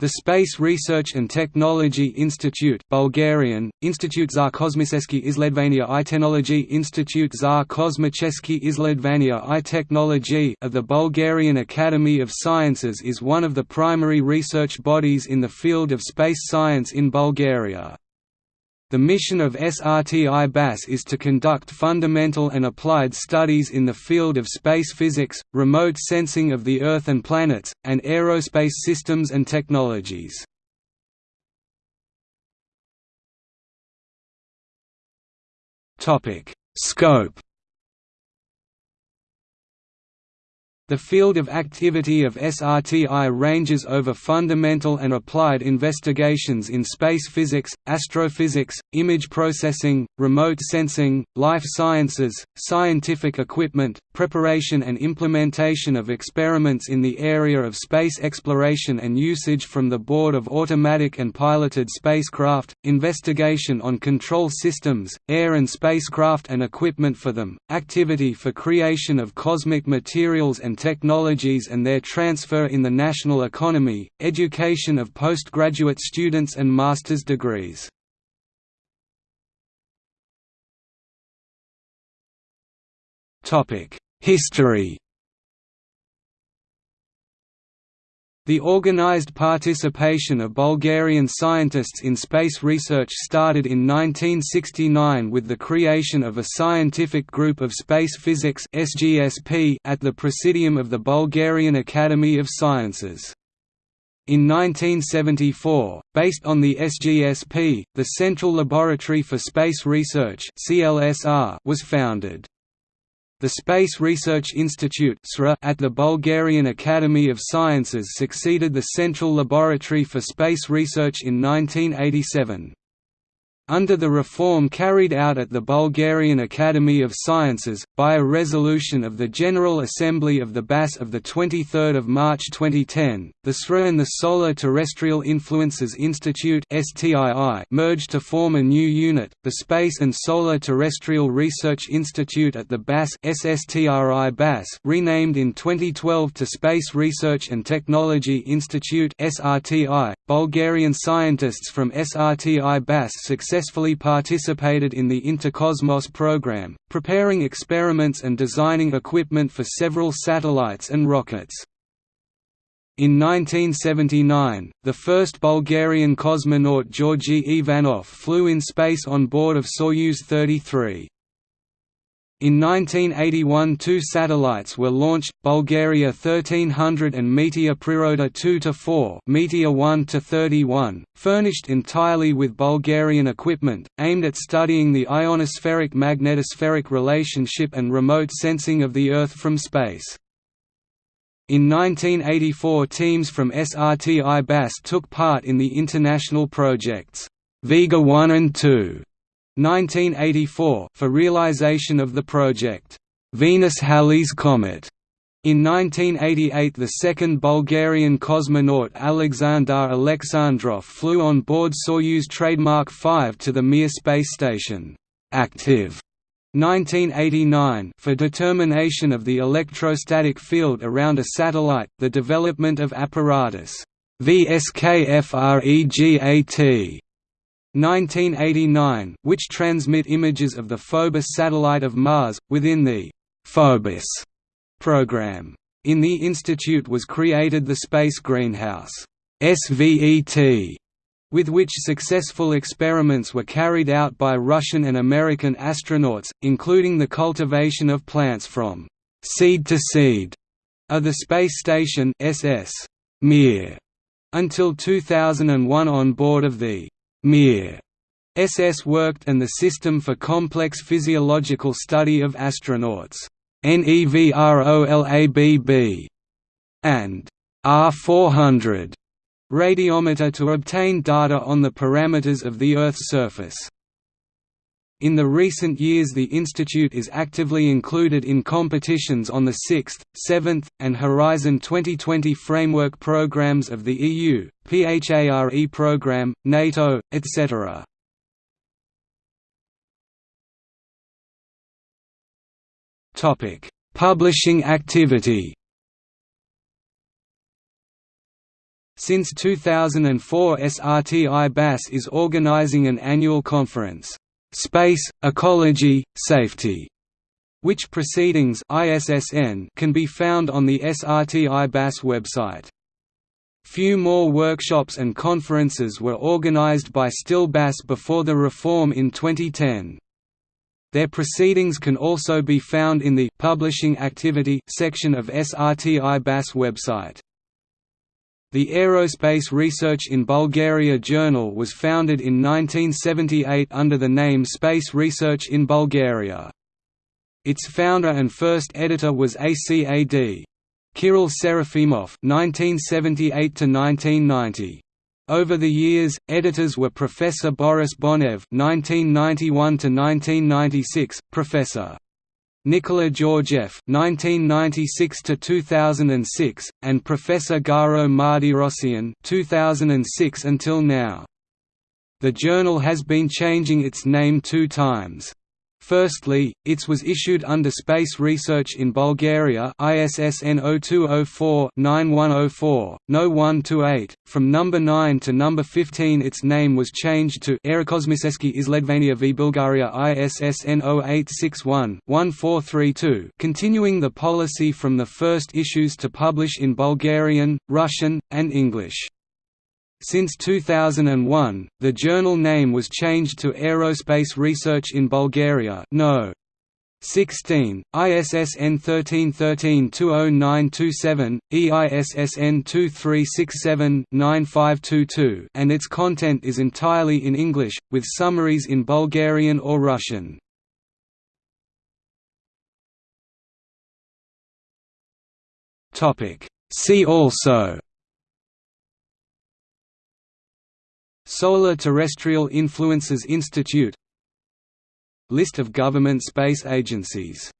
The Space Research and Technology Institute Bulgarian, Institute za kosmicheski izledvania i technology Institute za kosmicheski izledvania i technology of the Bulgarian Academy of Sciences is one of the primary research bodies in the field of space science in Bulgaria. The mission of SRTI-BAS is to conduct fundamental and applied studies in the field of space physics, remote sensing of the Earth and planets, and aerospace systems and technologies. Scope The field of activity of SRTI ranges over fundamental and applied investigations in space physics, astrophysics, image processing, remote sensing, life sciences, scientific equipment, preparation and implementation of experiments in the area of space exploration and usage from the board of automatic and piloted spacecraft, investigation on control systems, air and spacecraft and equipment for them, activity for creation of cosmic materials and technologies and their transfer in the national economy, education of postgraduate students and master's degrees. History The organized participation of Bulgarian scientists in space research started in 1969 with the creation of a scientific group of space physics at the Presidium of the Bulgarian Academy of Sciences. In 1974, based on the SGSP, the Central Laboratory for Space Research was founded. The Space Research Institute at the Bulgarian Academy of Sciences succeeded the Central Laboratory for Space Research in 1987. Under the reform carried out at the Bulgarian Academy of Sciences, by a resolution of the General Assembly of the BAS of 23 March 2010, the SRA and the Solar Terrestrial Influences Institute merged to form a new unit, the Space and Solar Terrestrial Research Institute at the BAS BAS renamed in 2012 to Space Research and Technology Institute. Bulgarian scientists from SRTI BAS successfully successfully participated in the Interkosmos program, preparing experiments and designing equipment for several satellites and rockets. In 1979, the first Bulgarian cosmonaut Georgi Ivanov flew in space on board of Soyuz 33. In 1981 two satellites were launched, Bulgaria 1300 and Meteor Priroda 2–4 Meteor 1–31, furnished entirely with Bulgarian equipment, aimed at studying the ionospheric-magnetospheric relationship and remote sensing of the Earth from space. In 1984 teams from SRTI BAS took part in the international projects, Vega 1 and 2, 1984 for realization of the project, Venus-Halley's Comet. In 1988 the second Bulgarian cosmonaut Alexander Alexandrov flew on board Soyuz trademark 5 to the Mir space station. Active. 1989 for determination of the electrostatic field around a satellite, the development of apparatus. VSKFREGAT 1989 which transmit images of the Phobos satellite of Mars, within the «Phobos» program. In the institute was created the Space Greenhouse SVET, with which successful experiments were carried out by Russian and American astronauts, including the cultivation of plants from «seed to seed» of the space station SS Mir until 2001 on board of the Mir SS worked and the System for Complex Physiological Study of Astronauts NEVROLABB and R400 radiometer to obtain data on the parameters of the Earth's surface. In the recent years the institute is actively included in competitions on the 6th, 7th, and Horizon 2020 framework programs of the EU, PHARE program, NATO, etc. Publishing activity Since 2004 SRTI BAS is organizing an annual conference, "'Space, Ecology, Safety' which proceedings ISSN can be found on the SRTI BAS website. Few more workshops and conferences were organized by STIL BAS before the reform in 2010. Their proceedings can also be found in the «Publishing Activity» section of SRTI BAS website. The Aerospace Research in Bulgaria Journal was founded in 1978 under the name Space Research in Bulgaria. Its founder and first editor was ACAD. Kirill Serafimov (1978–1990). Over the years, editors were Professor Boris Bonev (1991–1996), Professor Nikola Georgiev (1996–2006), and Professor Garo Mardirossian (2006 until now). The journal has been changing its name two times. Firstly, ITS was issued under Space Research in Bulgaria ISSN 0204-9104, No 128. From number 9 to number 15 its name was changed to Aerokosmicheski Izledvania v Bulgaria ISSN 0861-1432 continuing the policy from the first issues to publish in Bulgarian, Russian, and English. Since 2001, the journal name was changed to Aerospace Research in Bulgaria no. 16, ISSN 1313-20927, EISSN 2367-9522 and its content is entirely in English, with summaries in Bulgarian or Russian. See also Solar Terrestrial Influences Institute List of government space agencies